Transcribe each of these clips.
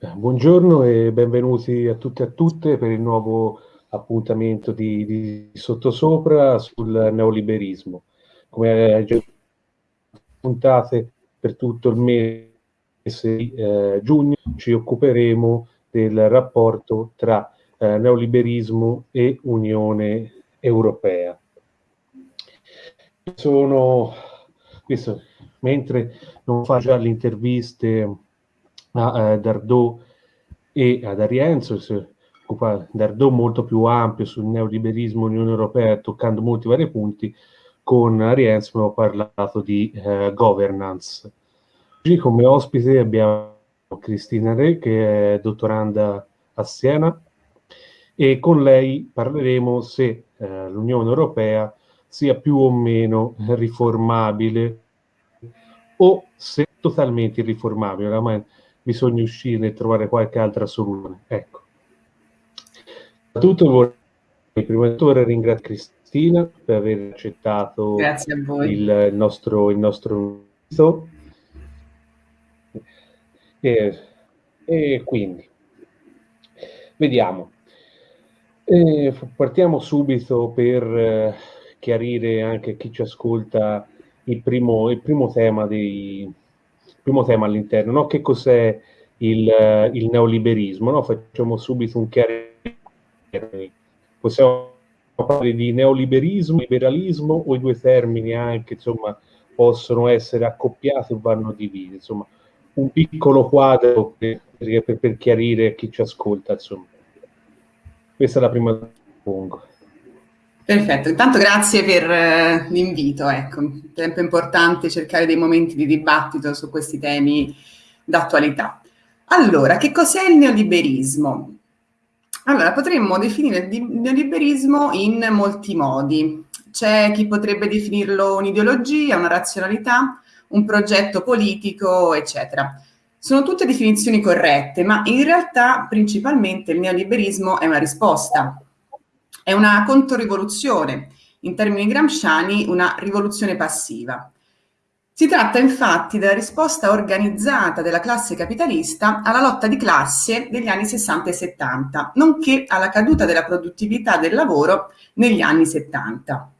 Buongiorno e benvenuti a tutti e a tutte per il nuovo appuntamento di, di Sottosopra sul neoliberismo. Come già puntate per tutto il mese di eh, giugno ci occuperemo del rapporto tra eh, neoliberismo e Unione Europea. Sono, questo, mentre non fa già le interviste a eh, Dardot e ad Arienzo, si occupa Dardot molto più ampio sul neoliberismo Unione Europea, toccando molti vari punti, con Arienzo abbiamo parlato di eh, governance. Oggi come ospite abbiamo Cristina Re, che è dottoranda a Siena, e con lei parleremo se eh, l'Unione Europea sia più o meno riformabile o se totalmente irriformabile. Oramai bisogna uscire e trovare qualche altra soluzione. Ecco. Tutto vorrei prima di tutto ringraziare Cristina per aver accettato il nostro, il nostro invito. E, e, quindi vediamo. E partiamo subito per eh, chiarire anche a chi ci ascolta il primo, il primo tema dei, primo tema all'interno, no? che cos'è il, il neoliberismo? No? Facciamo subito un chiarimento. Possiamo parlare di neoliberismo, liberalismo o i due termini anche insomma, possono essere accoppiati o vanno divisi? Insomma, un piccolo quadro per, per, per chiarire chi ci ascolta. Insomma. Questa è la prima domanda. Perfetto, intanto grazie per uh, l'invito, ecco, tempo importante cercare dei momenti di dibattito su questi temi d'attualità. Allora, che cos'è il neoliberismo? Allora, potremmo definire il neoliberismo in molti modi. C'è chi potrebbe definirlo un'ideologia, una razionalità, un progetto politico, eccetera. Sono tutte definizioni corrette, ma in realtà principalmente il neoliberismo è una risposta è una controrivoluzione, in termini gramsciani una rivoluzione passiva. Si tratta infatti della risposta organizzata della classe capitalista alla lotta di classe degli anni 60 e 70, nonché alla caduta della produttività del lavoro negli anni 70.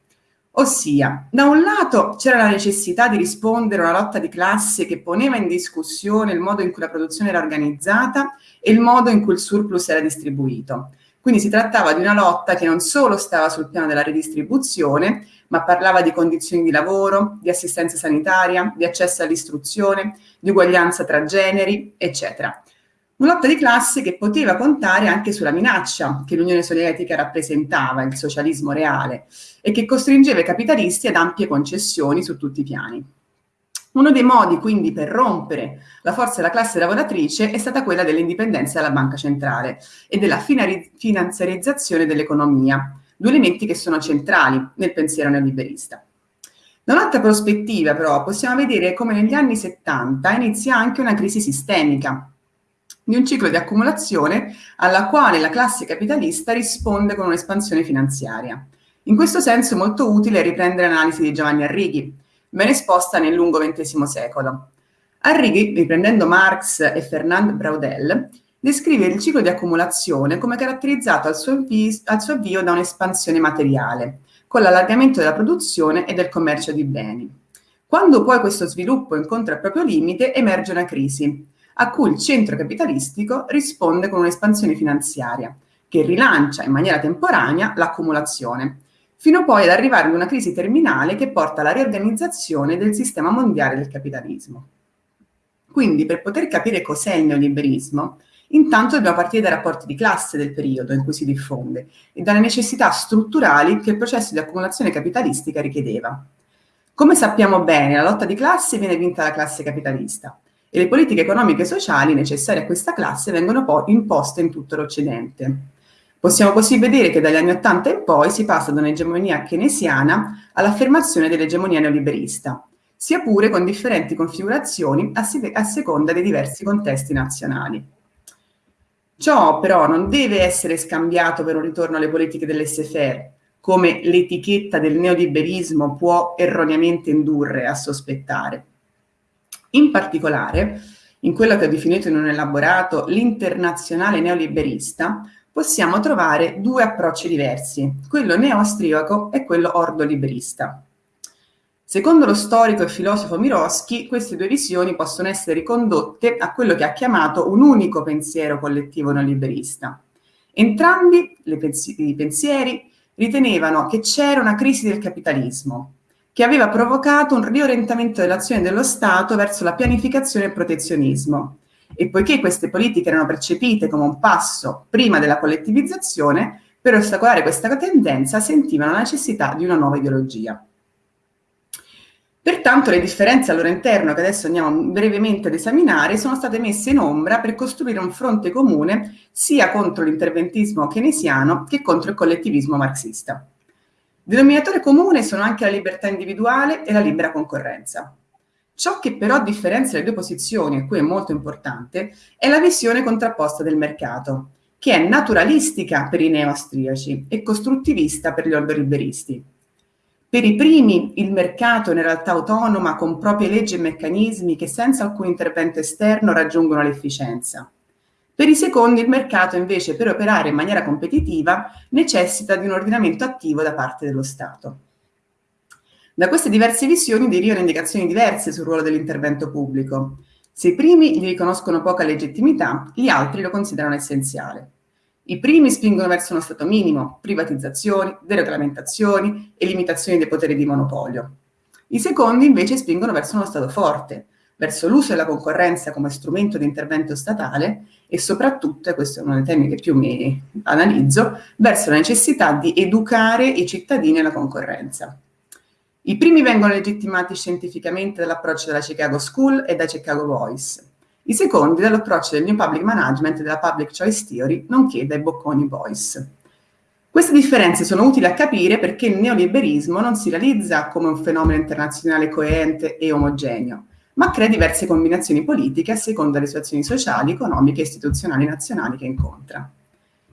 Ossia, da un lato c'era la necessità di rispondere a una lotta di classe che poneva in discussione il modo in cui la produzione era organizzata e il modo in cui il surplus era distribuito. Quindi si trattava di una lotta che non solo stava sul piano della redistribuzione, ma parlava di condizioni di lavoro, di assistenza sanitaria, di accesso all'istruzione, di uguaglianza tra generi, eccetera. Una lotta di classe che poteva contare anche sulla minaccia che l'Unione Sovietica rappresentava, il socialismo reale, e che costringeva i capitalisti ad ampie concessioni su tutti i piani. Uno dei modi quindi per rompere la forza della classe lavoratrice è stata quella dell'indipendenza della banca centrale e della finanziarizzazione dell'economia, due elementi che sono centrali nel pensiero neoliberista. Da un'altra prospettiva però possiamo vedere come negli anni 70 inizia anche una crisi sistemica, di un ciclo di accumulazione alla quale la classe capitalista risponde con un'espansione finanziaria. In questo senso è molto utile riprendere l'analisi di Giovanni Arrighi, ben esposta nel lungo XX secolo. Arrighi, riprendendo Marx e Fernand Braudel, descrive il ciclo di accumulazione come caratterizzato al suo, al suo avvio da un'espansione materiale, con l'allargamento della produzione e del commercio di beni. Quando poi questo sviluppo incontra il proprio limite, emerge una crisi, a cui il centro capitalistico risponde con un'espansione finanziaria, che rilancia in maniera temporanea l'accumulazione, fino poi ad arrivare ad una crisi terminale che porta alla riorganizzazione del sistema mondiale del capitalismo. Quindi, per poter capire cos'è il neoliberismo, intanto dobbiamo partire dai rapporti di classe del periodo in cui si diffonde e dalle necessità strutturali che il processo di accumulazione capitalistica richiedeva. Come sappiamo bene, la lotta di classe viene vinta dalla classe capitalista e le politiche economiche e sociali necessarie a questa classe vengono poi imposte in tutto l'Occidente. Possiamo così vedere che dagli anni Ottanta in poi si passa da un'egemonia keynesiana all'affermazione dell'egemonia neoliberista, sia pure con differenti configurazioni a, a seconda dei diversi contesti nazionali. Ciò però non deve essere scambiato per un ritorno alle politiche dell'SFR, come l'etichetta del neoliberismo può erroneamente indurre a sospettare. In particolare, in quello che ho definito in un elaborato l'internazionale neoliberista, possiamo trovare due approcci diversi, quello neo-austriaco e quello ordo-liberista. Secondo lo storico e filosofo Miroschi, queste due visioni possono essere ricondotte a quello che ha chiamato un unico pensiero collettivo neoliberista. Entrambi i pensieri ritenevano che c'era una crisi del capitalismo, che aveva provocato un riorientamento dell'azione dello Stato verso la pianificazione e il protezionismo. E poiché queste politiche erano percepite come un passo prima della collettivizzazione, per ostacolare questa tendenza sentivano la necessità di una nuova ideologia. Pertanto le differenze al loro interno, che adesso andiamo brevemente ad esaminare, sono state messe in ombra per costruire un fronte comune sia contro l'interventismo keynesiano che contro il collettivismo marxista. Denominatore comune sono anche la libertà individuale e la libera concorrenza. Ciò che però differenzia le due posizioni, e qui è molto importante, è la visione contrapposta del mercato, che è naturalistica per i neo-austriaci e costruttivista per gli ordoliberisti. Per i primi il mercato è in realtà autonoma con proprie leggi e meccanismi che senza alcun intervento esterno raggiungono l'efficienza. Per i secondi il mercato invece per operare in maniera competitiva necessita di un ordinamento attivo da parte dello Stato. Da queste diverse visioni derivano indicazioni diverse sul ruolo dell'intervento pubblico. Se i primi gli riconoscono poca legittimità, gli altri lo considerano essenziale. I primi spingono verso uno Stato minimo, privatizzazioni, deregolamentazioni e limitazioni dei poteri di monopolio. I secondi invece spingono verso uno Stato forte, verso l'uso della concorrenza come strumento di intervento statale e soprattutto, e questo è uno dei temi che più mi analizzo, verso la necessità di educare i cittadini alla concorrenza. I primi vengono legittimati scientificamente dall'approccio della Chicago School e da Chicago Voice, i secondi dall'approccio del New Public Management e della Public Choice Theory, nonché dai bocconi Voice. Queste differenze sono utili a capire perché il neoliberismo non si realizza come un fenomeno internazionale coerente e omogeneo, ma crea diverse combinazioni politiche a seconda delle situazioni sociali, economiche e istituzionali nazionali che incontra.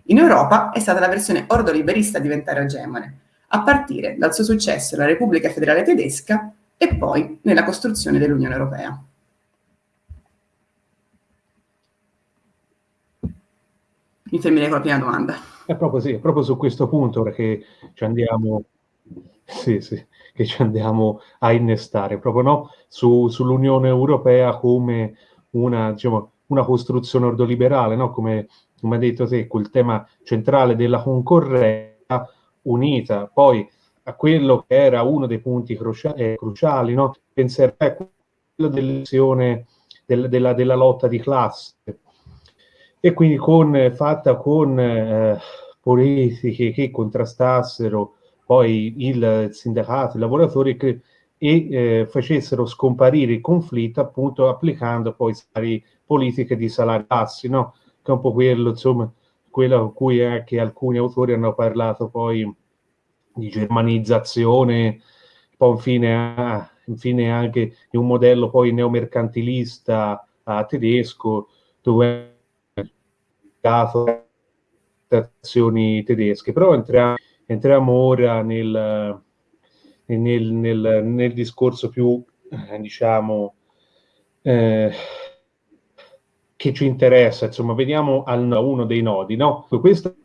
In Europa è stata la versione ordoliberista a diventare egemone, a partire dal suo successo nella Repubblica Federale Tedesca e poi nella costruzione dell'Unione Europea. Mi fermerei con la prima domanda. È proprio, sì, è proprio su questo punto che ci andiamo, sì, sì, che ci andiamo a innestare, proprio no? Su, sull'Unione Europea come una, diciamo, una costruzione ordoliberale, no? come, come ha detto te, quel tema centrale della concorrenza unita poi a quello che era uno dei punti cruciali, eh, cruciali no? pensare a quello dell'elezione del, della, della lotta di classe e quindi con, fatta con eh, politiche che contrastassero poi il sindacato, i lavoratori che, e eh, facessero scomparire il conflitto appunto applicando poi politiche di salari bassi, no? che è un po' quello, insomma, quello a cui anche alcuni autori hanno parlato poi di germanizzazione, poi infine, infine anche di un modello poi neomercantilista uh, tedesco, dove azioni tedesche, però entriamo, entriamo ora nel, nel, nel, nel, discorso più, eh, diciamo, eh, che ci interessa, insomma, vediamo al, uno dei nodi, no? Questo,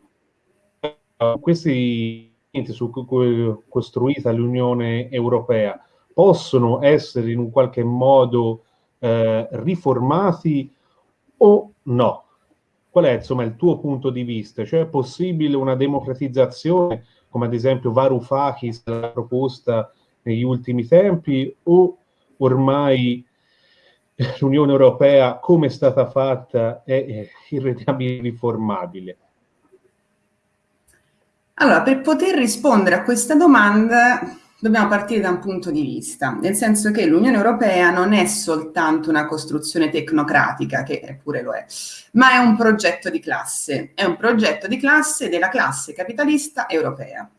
questi su cui è costruita l'Unione Europea possono essere in un qualche modo eh, riformati o no? Qual è insomma il tuo punto di vista? Cioè è possibile una democratizzazione, come ad esempio Varoufakis l'ha proposta negli ultimi tempi, o ormai l'Unione Europea, come è stata fatta, è irrediabilmente riformabile? Allora, per poter rispondere a questa domanda dobbiamo partire da un punto di vista, nel senso che l'Unione Europea non è soltanto una costruzione tecnocratica, che pure lo è, ma è un progetto di classe, è un progetto di classe della classe capitalista europea.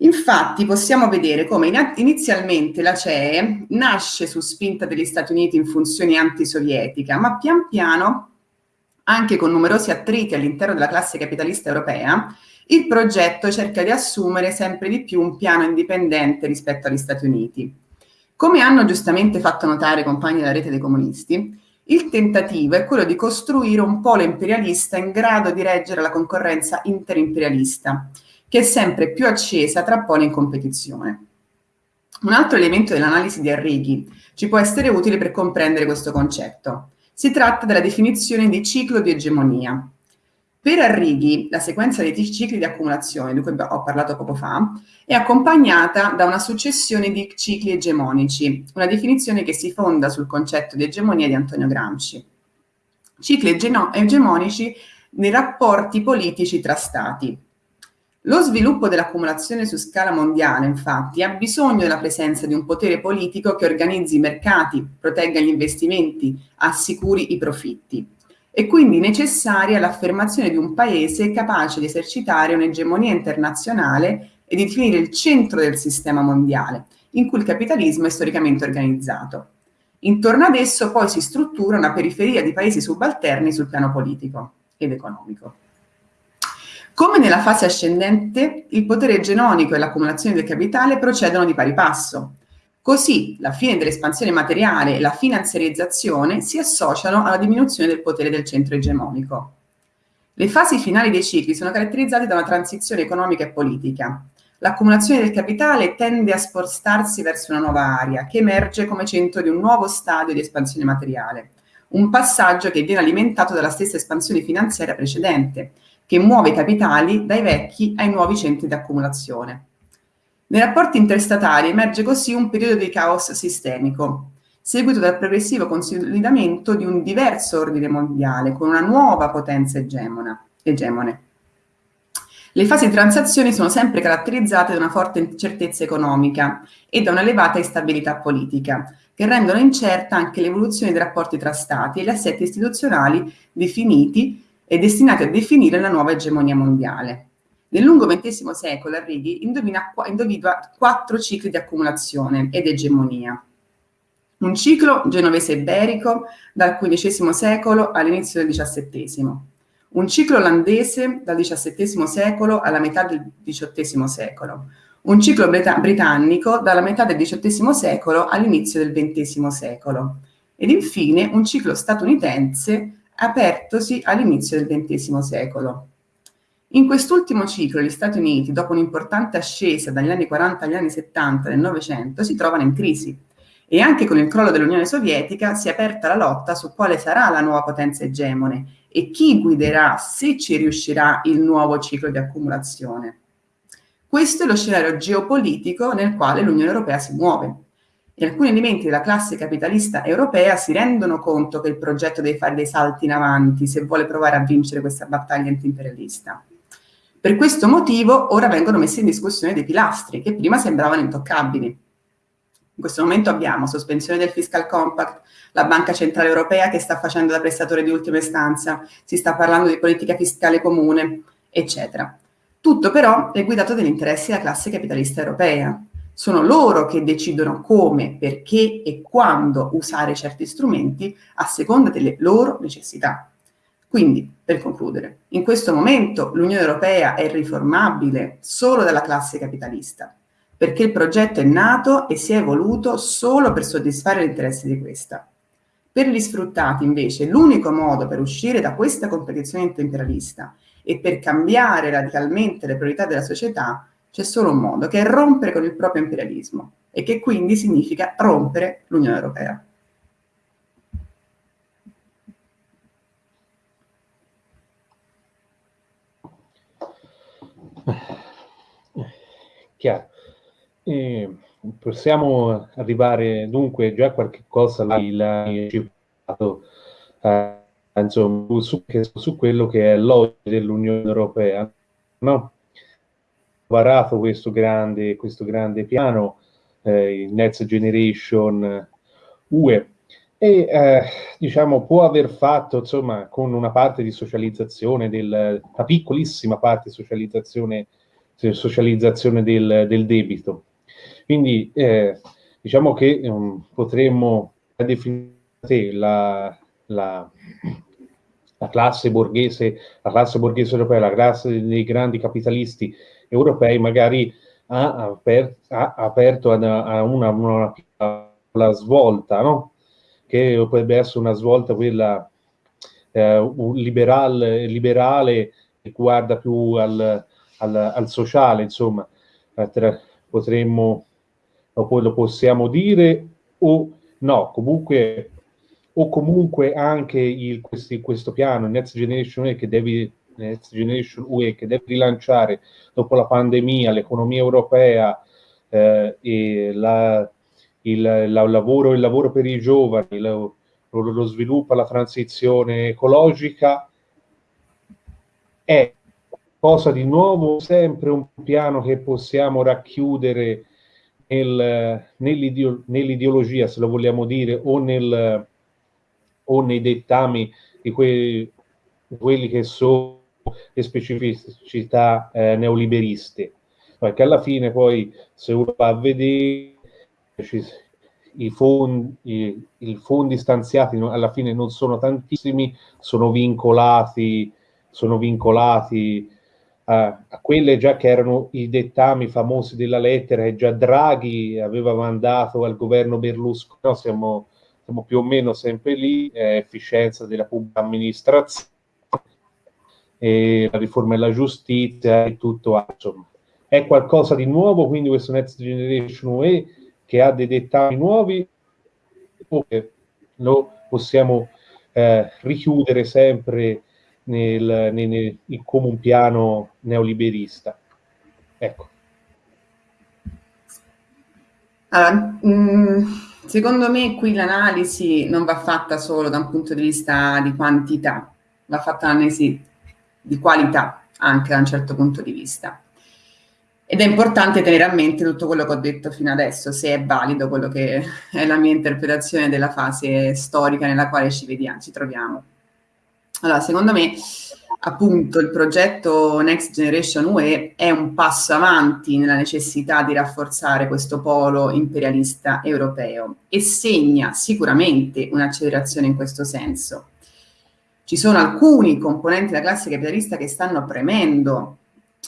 Infatti possiamo vedere come inizialmente la CEE nasce su spinta degli Stati Uniti in funzione antisovietica, ma pian piano, anche con numerosi attriti all'interno della classe capitalista europea, il progetto cerca di assumere sempre di più un piano indipendente rispetto agli Stati Uniti. Come hanno giustamente fatto notare i compagni della rete dei comunisti, Il tentativo è quello di costruire un polo imperialista in grado di reggere la concorrenza interimperialista, che è sempre più accesa tra poli in competizione. Un altro elemento dell'analisi di Arrighi ci può essere utile per comprendere questo concetto. Si tratta della definizione di ciclo di egemonia. Per Arrighi, la sequenza dei cicli di accumulazione, di cui ho parlato poco fa, è accompagnata da una successione di cicli egemonici, una definizione che si fonda sul concetto di egemonia di Antonio Gramsci. Cicli egemonici nei rapporti politici tra stati. Lo sviluppo dell'accumulazione su scala mondiale, infatti, ha bisogno della presenza di un potere politico che organizzi i mercati, protegga gli investimenti, assicuri i profitti. È quindi necessaria l'affermazione di un paese capace di esercitare un'egemonia internazionale e di definire il centro del sistema mondiale, in cui il capitalismo è storicamente organizzato. Intorno ad esso poi si struttura una periferia di paesi subalterni sul piano politico ed economico. Come nella fase ascendente, il potere genonico e l'accumulazione del capitale procedono di pari passo. Così la fine dell'espansione materiale e la finanziarizzazione si associano alla diminuzione del potere del centro egemonico. Le fasi finali dei cicli sono caratterizzate da una transizione economica e politica. L'accumulazione del capitale tende a spostarsi verso una nuova area che emerge come centro di un nuovo stadio di espansione materiale, un passaggio che viene alimentato dalla stessa espansione finanziaria precedente, che muove i capitali dai vecchi ai nuovi centri di accumulazione. Nei rapporti interstatali emerge così un periodo di caos sistemico, seguito dal progressivo consolidamento di un diverso ordine mondiale con una nuova potenza egemona, egemone. Le fasi di transazione sono sempre caratterizzate da una forte incertezza economica e da un'elevata instabilità politica, che rendono incerta anche l'evoluzione dei rapporti tra Stati e gli assetti istituzionali definiti e destinati a definire la nuova egemonia mondiale. Nel lungo XX secolo Arrighi individua quattro cicli di accumulazione ed egemonia. Un ciclo genovese-iberico dal XV secolo all'inizio del XVII, un ciclo olandese dal XVII secolo alla metà del XVIII secolo, un ciclo britannico dalla metà del XVIII secolo all'inizio del XX secolo ed infine un ciclo statunitense apertosi all'inizio del XX secolo. In quest'ultimo ciclo gli Stati Uniti, dopo un'importante ascesa dagli anni 40 agli anni 70 del Novecento, si trovano in crisi e anche con il crollo dell'Unione Sovietica si è aperta la lotta su quale sarà la nuova potenza egemone e chi guiderà, se ci riuscirà, il nuovo ciclo di accumulazione. Questo è lo scenario geopolitico nel quale l'Unione Europea si muove. E alcuni elementi della classe capitalista europea si rendono conto che il progetto deve fare dei salti in avanti se vuole provare a vincere questa battaglia antiimperialista. Per questo motivo ora vengono messi in discussione dei pilastri che prima sembravano intoccabili, in questo momento abbiamo sospensione del fiscal compact, la Banca Centrale Europea che sta facendo da prestatore di ultima istanza, si sta parlando di politica fiscale comune, eccetera. Tutto però è guidato dagli interessi della classe capitalista europea. Sono loro che decidono come, perché e quando usare certi strumenti a seconda delle loro necessità. Quindi, per concludere, in questo momento l'Unione Europea è riformabile solo dalla classe capitalista perché il progetto è nato e si è evoluto solo per soddisfare gli interessi di questa. Per gli sfruttati, invece, l'unico modo per uscire da questa competizione imperialista e per cambiare radicalmente le priorità della società c'è solo un modo, che è rompere con il proprio imperialismo e che quindi significa rompere l'Unione Europea. Chiaro. E possiamo arrivare dunque già a qualche cosa l'hai citato eh, insomma, su, su, quello che è l'oggi dell'Unione Europea, no? Varato questo grande, questo grande piano, eh, il Next Generation UE, e. Eh, diciamo può aver fatto insomma con una parte di socializzazione, del, una piccolissima parte di socializzazione, socializzazione del, del debito, quindi eh, diciamo che um, potremmo definire la, la, la, classe borghese, la classe borghese europea, la classe dei grandi capitalisti europei magari ha, aper, ha aperto a, a una, una, una svolta, no? che potrebbe essere una svolta quella eh, liberal, liberale che guarda più al, al, al sociale, insomma, eh, potremmo, lo, lo possiamo dire o no, comunque o comunque anche il, questi, questo piano Next Generation che deve Next Generation UE che deve rilanciare dopo la pandemia l'economia europea eh, e la, il, la, lavoro, il lavoro per i giovani, lo, lo sviluppo, la transizione ecologica, è cosa di nuovo, sempre un piano che possiamo racchiudere nel, nell'ideologia, se lo vogliamo dire, o, nel, o nei dettami di quei, quelli che sono le specificità eh, neoliberiste. Perché alla fine poi, se uno va a vedere, ci, i fondi, i, i fondi stanziati alla fine non sono tantissimi, sono vincolati, sono vincolati a, a quelle già che erano i dettami famosi della lettera che già Draghi aveva mandato al governo Berlusconi, no, siamo, siamo, più o meno sempre lì, eh, efficienza della pubblica amministrazione, e la riforma della giustizia e tutto altro. È qualcosa di nuovo, quindi questo Next Generation UE che ha dei dettagli nuovi lo possiamo eh, richiudere sempre nel, nel, nel, come un piano neoliberista. Ecco. Allora, mh, mm, secondo me qui l'analisi non va fatta solo da un punto di vista di quantità, va fatta un'analisi di qualità anche da un certo punto di vista. Ed è importante tenere a mente tutto quello che ho detto fino adesso, se è valido quello che è la mia interpretazione della fase storica nella quale ci vediamo, ci troviamo. Allora, secondo me, appunto, il progetto Next Generation UE è un passo avanti nella necessità di rafforzare questo polo imperialista europeo e segna sicuramente un'accelerazione in questo senso. Ci sono alcuni componenti della classe capitalista che stanno premendo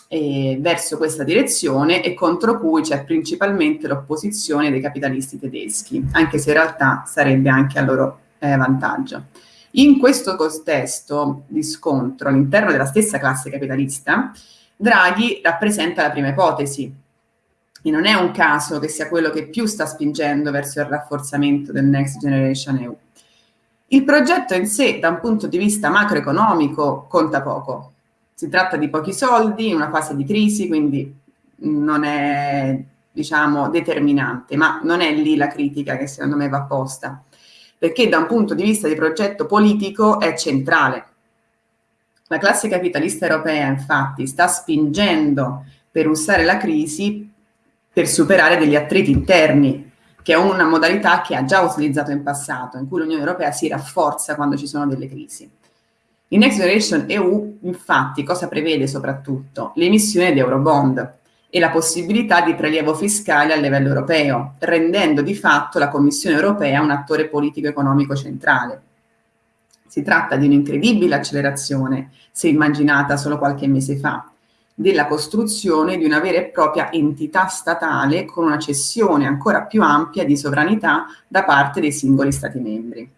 eh, verso questa direzione e contro cui c'è principalmente l'opposizione dei capitalisti tedeschi, anche se in realtà sarebbe anche a loro eh, vantaggio. In questo contesto di scontro all'interno della stessa classe capitalista, Draghi rappresenta la prima ipotesi, e non è un caso che sia quello che più sta spingendo verso il rafforzamento del Next Generation EU. Il progetto in sé, da un punto di vista macroeconomico, conta poco, si tratta di pochi soldi in una fase di crisi, quindi non è diciamo determinante, ma non è lì la critica che secondo me va posta, perché da un punto di vista di progetto politico è centrale. La classe capitalista europea infatti sta spingendo per usare la crisi per superare degli attriti interni, che è una modalità che ha già utilizzato in passato, in cui l'Unione Europea si rafforza quando ci sono delle crisi. Il Next Generation EU infatti cosa prevede soprattutto? L'emissione di Eurobond e la possibilità di prelievo fiscale a livello europeo, rendendo di fatto la Commissione europea un attore politico-economico centrale. Si tratta di un'incredibile accelerazione, se immaginata solo qualche mese fa, della costruzione di una vera e propria entità statale con una cessione ancora più ampia di sovranità da parte dei singoli Stati membri.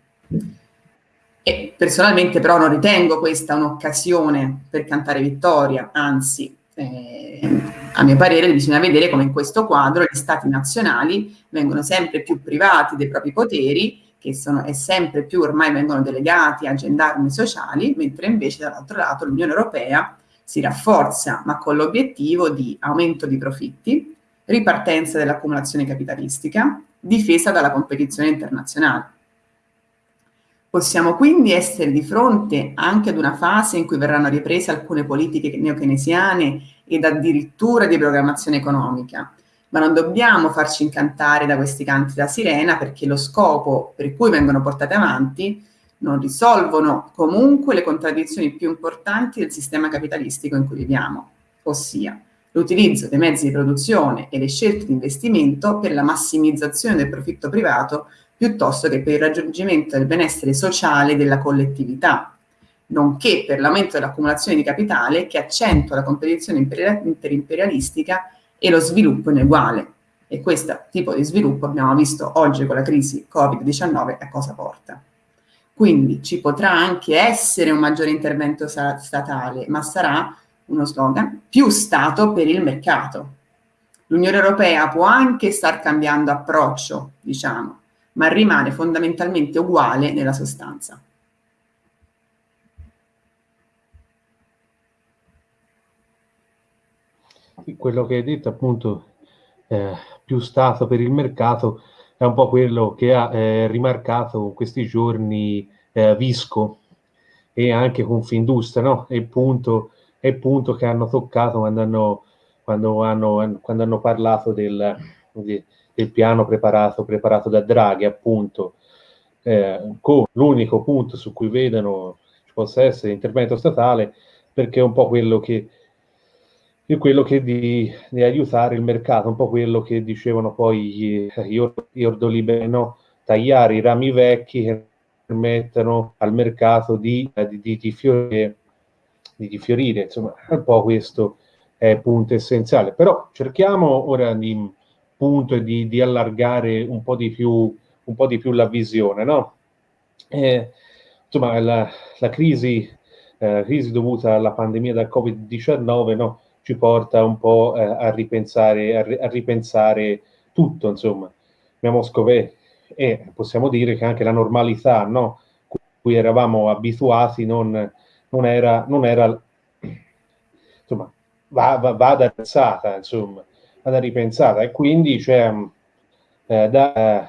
E personalmente però non ritengo questa un'occasione per cantare vittoria, anzi, eh, a mio parere bisogna vedere come in questo quadro gli stati nazionali vengono sempre più privati dei propri poteri, che sono, e sempre più ormai vengono delegati a gendarmi sociali, mentre invece dall'altro lato l'Unione Europea si rafforza, ma con l'obiettivo di aumento di profitti, ripartenza dell'accumulazione capitalistica, difesa dalla competizione internazionale. Possiamo quindi essere di fronte anche ad una fase in cui verranno riprese alcune politiche neokeynesiane ed addirittura di programmazione economica, ma non dobbiamo farci incantare da questi canti da sirena perché lo scopo per cui vengono portate avanti non risolvono comunque le contraddizioni più importanti del sistema capitalistico in cui viviamo, ossia l'utilizzo dei mezzi di produzione e le scelte di investimento per la massimizzazione del profitto privato piuttosto che per il raggiungimento del benessere sociale della collettività, nonché per l'aumento dell'accumulazione di capitale che accentua la competizione interimperialistica e lo sviluppo ineguale. E questo tipo di sviluppo abbiamo visto oggi con la crisi Covid-19 a cosa porta. Quindi ci potrà anche essere un maggiore intervento statale, ma sarà uno slogan, più Stato per il mercato. L'Unione Europea può anche star cambiando approccio, diciamo, ma rimane fondamentalmente uguale nella sostanza. Quello che hai detto appunto, eh, più Stato per il mercato, è un po' quello che ha eh, rimarcato questi giorni eh, Visco e anche Confindustria, no? È il punto, il punto che hanno toccato quando hanno, quando hanno, quando hanno parlato del, del, piano preparato, preparato da Draghi, appunto, eh, con l'unico punto su cui vedono ci possa essere intervento statale, perché è un po' quello che è quello che di, di, aiutare il mercato, un po' quello che dicevano poi gli, gli ordoliberi, tagliare i rami vecchi che permettono al mercato di, di, di, fiorire, fiorire, insomma, un po' questo è punto essenziale. Però cerchiamo ora di punto di, allargare un po' di più, po' più la visione, no? Eh, insomma, la, la crisi, eh, crisi dovuta alla pandemia da Covid-19, no? Ci porta un po' eh, a, ripensare, a, ripensare tutto, insomma. Abbiamo scoperto, e possiamo dire che anche la normalità, no? cui eravamo abituati non, non, era, non era, insomma, va, va, va da ripensata, insomma, vada ripensata, e quindi c'è eh, da,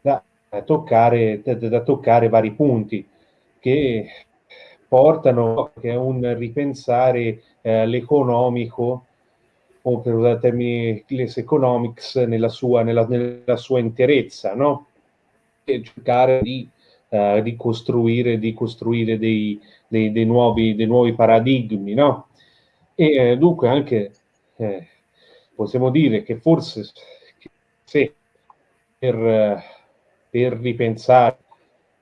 da, toccare, da, da toccare vari punti che portano a un ripensare eh, l'economico, o per usare termini les economics, nella sua, nella, nella sua interezza, no? E cercare di, uh, di costruire, dei, dei, dei, nuovi, dei nuovi paradigmi, no? E eh, dunque anche eh, possiamo dire che forse se per, per ripensare,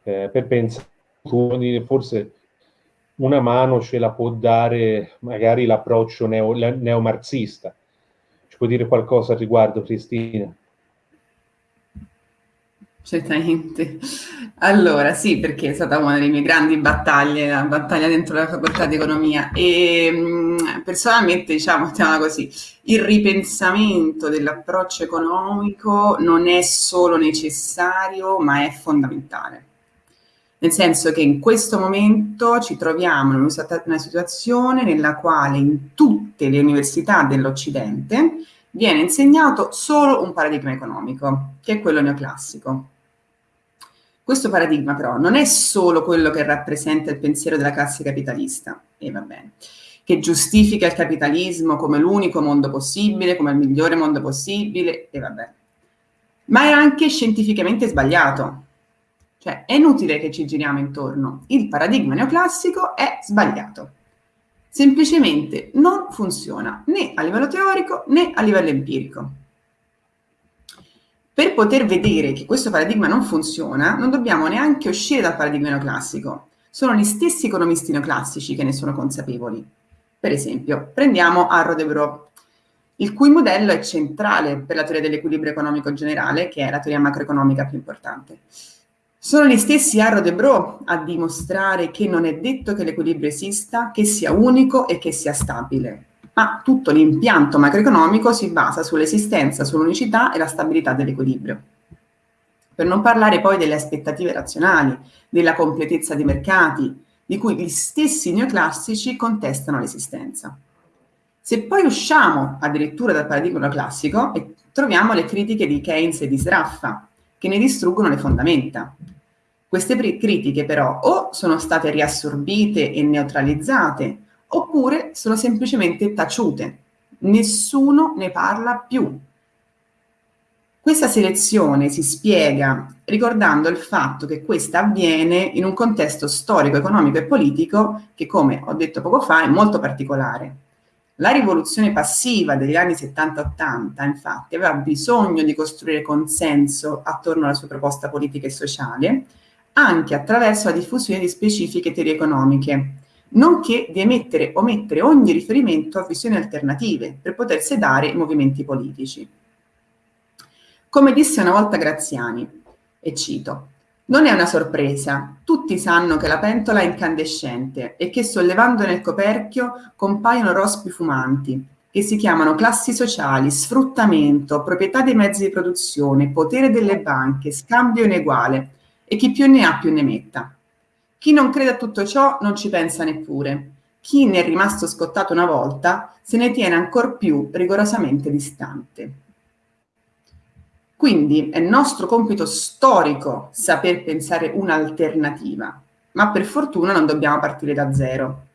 eh, per pensare, forse una mano ce la può dare magari l'approccio neo, neomarxista. Ci può dire qualcosa al riguardo, Cristina? Certamente. Allora, sì, perché è stata una delle mie grandi battaglie, la battaglia dentro la facoltà di economia e mm, personalmente, diciamo, così, il ripensamento dell'approccio economico non è solo necessario, ma è fondamentale nel senso che in questo momento ci troviamo in una situazione nella quale in tutte le università dell'Occidente viene insegnato solo un paradigma economico, che è quello neoclassico. Questo paradigma però non è solo quello che rappresenta il pensiero della classe capitalista, e va bene, che giustifica il capitalismo come l'unico mondo possibile, come il migliore mondo possibile, e va bene, ma è anche scientificamente sbagliato, cioè è inutile che ci giriamo intorno. Il paradigma neoclassico è sbagliato. Semplicemente non funziona né a livello teorico né a livello empirico. Per poter vedere che questo paradigma non funziona, non dobbiamo neanche uscire dal paradigma neoclassico. Sono gli stessi economisti neoclassici che ne sono consapevoli. Per esempio, prendiamo Arro de Bro, il cui modello è centrale per la teoria dell'equilibrio economico generale, che è la teoria macroeconomica più importante. Sono gli stessi Arro de Bro a dimostrare che non è detto che l'equilibrio esista, che sia unico e che sia stabile, ma tutto l'impianto macroeconomico si basa sull'esistenza, sull'unicità e la stabilità dell'equilibrio. Per non parlare poi delle aspettative razionali, della completezza dei mercati, di cui gli stessi neoclassici contestano l'esistenza. Se poi usciamo addirittura dal paradigma classico, troviamo le critiche di Keynes e di Sraffa, che ne distruggono le fondamenta. Queste critiche però o sono state riassorbite e neutralizzate, oppure sono semplicemente taciute. Nessuno ne parla più. Questa selezione si spiega ricordando il fatto che questa avviene in un contesto storico, economico e politico che, come ho detto poco fa, è molto particolare. La rivoluzione passiva degli anni 70-80, infatti, aveva bisogno di costruire consenso attorno alla sua proposta politica e sociale, anche attraverso la diffusione di specifiche teorie economiche, nonché di emettere o mettere ogni riferimento a visioni alternative per poter sedare i movimenti politici. Come disse una volta Graziani, e cito, non è una sorpresa, tutti sanno che la pentola è incandescente e che sollevando nel coperchio compaiono rospi fumanti, che si chiamano classi sociali, sfruttamento, proprietà dei mezzi di produzione, potere delle banche, scambio ineguale e chi più ne ha più ne metta. Chi non crede a tutto ciò non ci pensa neppure. Chi ne è rimasto scottato una volta se ne tiene ancor più rigorosamente distante. Quindi è nostro compito storico saper pensare un'alternativa, ma per fortuna non dobbiamo partire da zero.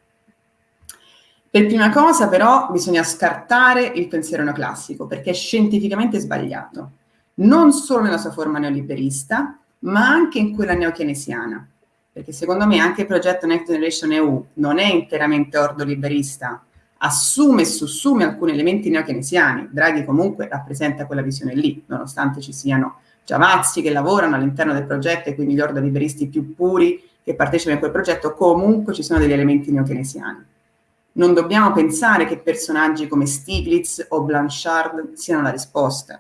Per prima cosa però bisogna scartare il pensiero neoclassico perché è scientificamente sbagliato, non solo nella sua forma neoliberista, ma anche in quella neokeynesiana, perché secondo me anche il progetto Next Generation EU non è interamente ordoliberista, assume e sussume alcuni elementi neokeynesiani. Draghi comunque rappresenta quella visione lì, nonostante ci siano Giavazzi che lavorano all'interno del progetto e quindi gli ordoliberisti più puri che partecipano a quel progetto, comunque ci sono degli elementi neokeynesiani. Non dobbiamo pensare che personaggi come Stiglitz o Blanchard siano la risposta.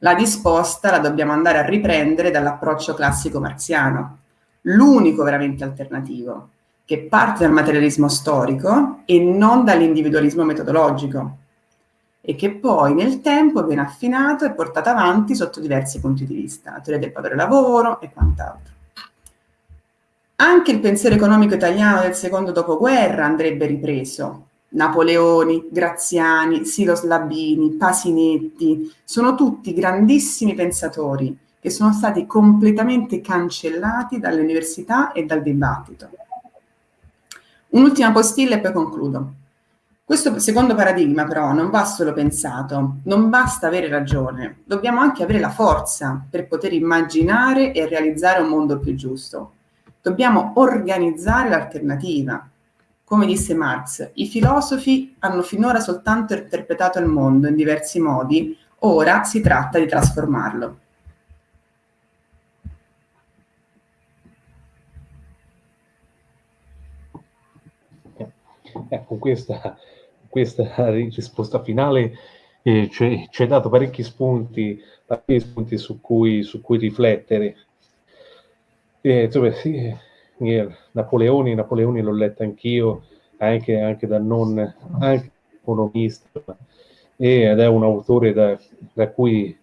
La risposta la dobbiamo andare a riprendere dall'approccio classico marziano, l'unico veramente alternativo, che parte dal materialismo storico e non dall'individualismo metodologico e che poi nel tempo viene affinato e portato avanti sotto diversi punti di vista, la teoria del padre lavoro e quant'altro. Anche il pensiero economico italiano del secondo dopoguerra andrebbe ripreso. Napoleoni, Graziani, Silos Labini, Pasinetti, sono tutti grandissimi pensatori che sono stati completamente cancellati dalle università e dal dibattito. Un'ultima postilla e poi concludo. Questo secondo paradigma però non va solo pensato, non basta avere ragione, dobbiamo anche avere la forza per poter immaginare e realizzare un mondo più giusto. Dobbiamo organizzare l'alternativa. Come disse Marx, i filosofi hanno finora soltanto interpretato il mondo in diversi modi, ora si tratta di trasformarlo. Con questa, questa risposta finale eh, ci hai dato parecchi spunti, parecchi spunti su, cui, su cui riflettere. Eh, insomma, sì, Napoleoni, Napoleoni l'ho letto anch'io, anche, anche da non anche economista, ed è un autore da, da, cui,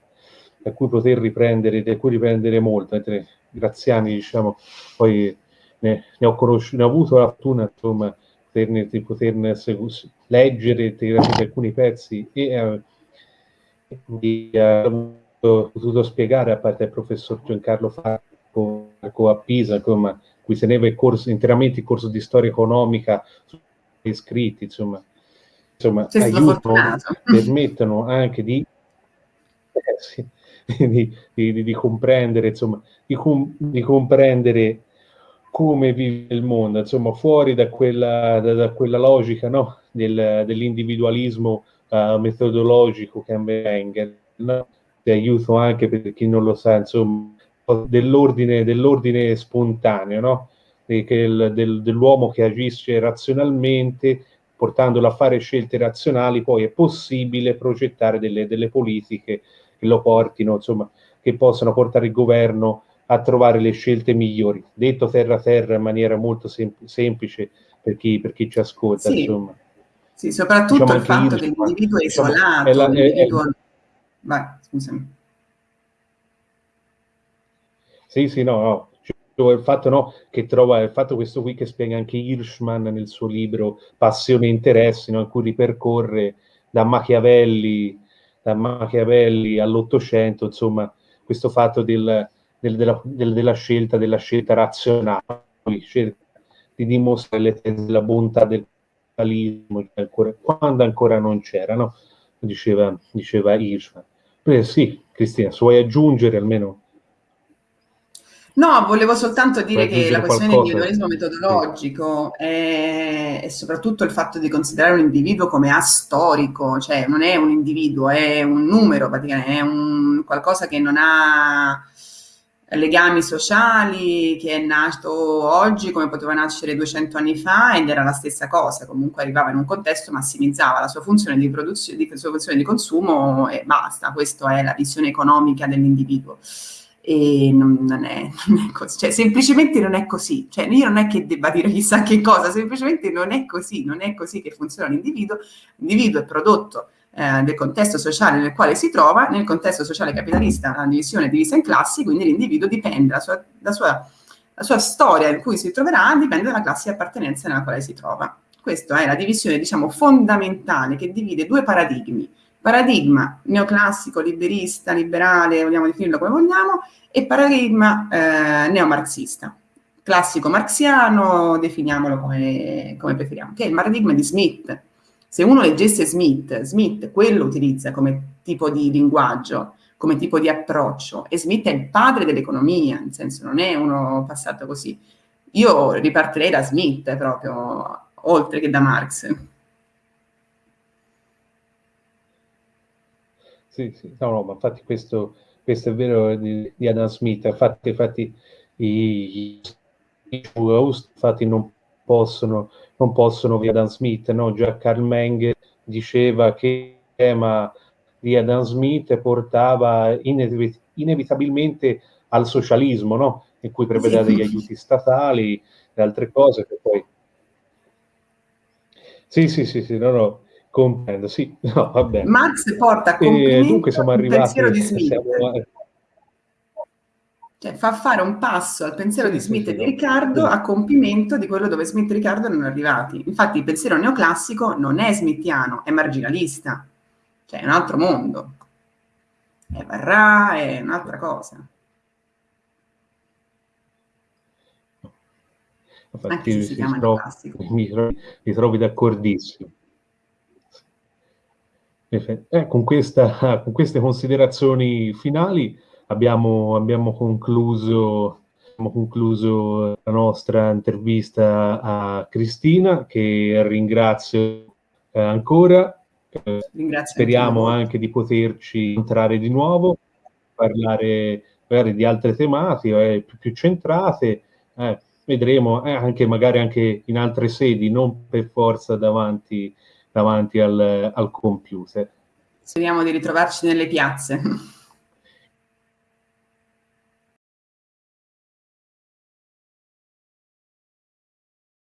da cui poter riprendere, da cui riprendere molto, mentre Graziani, diciamo, poi ne, ne ho conosciuto, ne ho avuto la fortuna, insomma, poterne, di poterne leggere alcuni pezzi e eh, di eh, potuto spiegare a parte il professor Giancarlo Falco a Pisa, insomma, cui teneva il corso, interamente il corso di storia economica iscritti, insomma, insomma aiutano, permettono anche di, eh, sì, di, di, di, comprendere, insomma, di, com, di comprendere come vive il mondo, insomma, fuori da quella, da, da quella logica no? Del, dell'individualismo uh, metodologico che Engel, no? di aiuto anche per chi non lo sa, insomma, dell'ordine, dell'ordine spontaneo, no? Il, del, dell'uomo che agisce razionalmente, portandolo a fare scelte razionali, poi è possibile progettare delle, delle politiche che lo portino, insomma, che possano portare il governo a trovare le scelte migliori. Detto terra terra in maniera molto sem- semplice per chi, per chi, ci ascolta, sì. insomma. Sì, soprattutto diciamo il fatto che l'individuo è isolato, è la, è... Vai, scusami. Sì, sì, no, no. Cioè, il fatto no, che trova, il fatto questo qui che spiega anche Hirschman nel suo libro Passione e Interessi, no, in cui ripercorre da Machiavelli, da Machiavelli all'Ottocento, insomma, questo fatto del, del, della, del, della, scelta, della scelta razionale, di dimostrare le tesi della bontà del capitalismo quando ancora non c'era, no? diceva, diceva Hirschman. Beh, sì, Cristina, se vuoi aggiungere almeno... No, volevo soltanto dire che la questione dell'individualismo metodologico è, soprattutto il fatto di considerare un individuo come astorico, cioè non è un individuo, è un numero praticamente, è un, qualcosa che non ha legami sociali che è nato oggi come poteva nascere 200 anni fa ed era la stessa cosa, comunque arrivava in un contesto, massimizzava la sua funzione di produzione, di, sua funzione di consumo e basta, questa è la visione economica dell'individuo. E non, non, è, non, è, così, cioè semplicemente non è così, cioè io non è che debba dire chissà che cosa, semplicemente non è così, non è così che funziona l'individuo, l'individuo è prodotto eh, del contesto sociale nel quale si trova, nel contesto sociale capitalista la divisione è divisa in classi, quindi l'individuo dipende, la sua, la, sua, la sua, storia in cui si troverà dipende dalla classe di appartenenza nella quale si trova. Questa è la divisione, diciamo, fondamentale che divide due paradigmi. Paradigma neoclassico, liberista, liberale, vogliamo definirlo come vogliamo, e paradigma eh, neomarxista. Classico marxiano, definiamolo come, come preferiamo, che è il paradigma di Smith, se uno leggesse Smith, Smith quello utilizza come tipo di linguaggio, come tipo di approccio, e Smith è il padre dell'economia, nel senso non è uno passato così. Io ripartirei da Smith proprio, oltre che da Marx. Sì, sì, no, no, ma infatti questo, questo è vero di, di Adam Smith, infatti, infatti i, i, infatti non possono non possono via Adam Smith, no? Già Carl Meng diceva che il tema di Adam Smith portava inevi- inevitabilmente al socialismo, no? In cui prevedeva degli aiuti statali e altre cose che poi... Sì, sì, sì, sì, no, no, comprendo, sì, no, va bene. Marx porta a compimento dunque siamo arrivati, pensiero di Smith. Siamo, cioè, fa fare un passo al pensiero di Smith e di Riccardo a compimento di quello dove Smith e Riccardo erano arrivati. Infatti il pensiero neoclassico non è smithiano, è marginalista, cioè è un altro mondo. È Barrà, è un'altra cosa. Infatti, Anche se si chiama neoclassico. Mi trovi, mi trovi d'accordissimo. Eh, con, questa, con queste considerazioni finali abbiamo, abbiamo, concluso, abbiamo concluso la nostra intervista a Cristina, che ringrazio eh, ancora. Eh, speriamo anche di poterci incontrare di nuovo, parlare magari di altre tematiche eh, più, più, centrate. Eh, vedremo eh, anche magari anche in altre sedi, non per forza davanti, davanti al, al computer. Speriamo di ritrovarci nelle piazze.